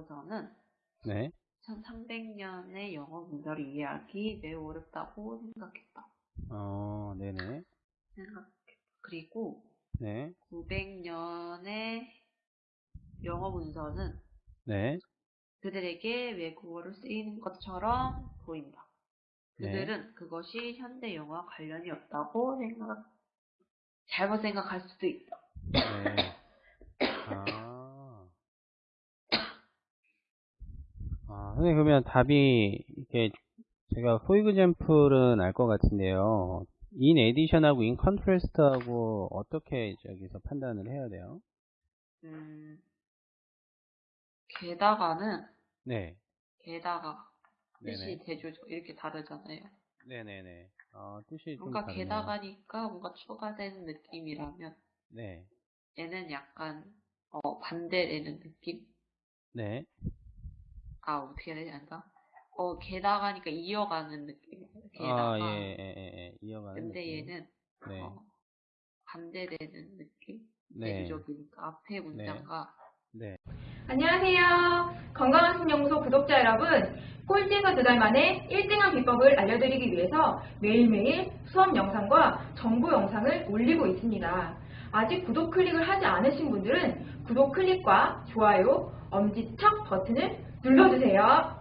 문서는 네. 1300년의 영어 문서를 이해하기 매우 어렵다고 생각했다. 어, 네네. 생각했다. 그리고 네. 900년의 영어 문서는 네. 그들에게 외국어를 쓰이는 것처럼 보인다. 네. 그들은 그것이 현대 영어와 관련이 없다고 생각, 잘못 생각할 수도 있다. 네. 아. 아, 선생님, 그러면 답이, 이게, 제가 for example은 알 것 같은데요. in addition하고 in contrast하고 어떻게 저기서 판단을 해야 돼요? 음, 게다가는, 네. 게다가, 뜻이. 대조죠. 이렇게 다르잖아요. 네네네. 어, 뜻이 좀 뭔가. 게다가니까 뭔가 추가되는 느낌이라면, 네. 얘는 약간, 어, 반대되는 느낌? 네. 아, 어떻게 해야 되지 않나? 어, 게다가니까 이어가는 느낌. 게다가. 아, 예, 예, 예, 예. 이어가는 근데 느낌. 얘는, 네. 어, 반대되는 느낌? 네. 대조적이니까 앞에 문장과 네. 안녕하세요. 건강학습연구소 구독자 여러분. 꼴찌에서 두 달 만에 1등한 비법을 알려드리기 위해서 매일매일 수업 영상과 정보 영상을 올리고 있습니다. 아직 구독 클릭을 하지 않으신 분들은 구독 클릭과 좋아요, 엄지척 버튼을 눌러주세요.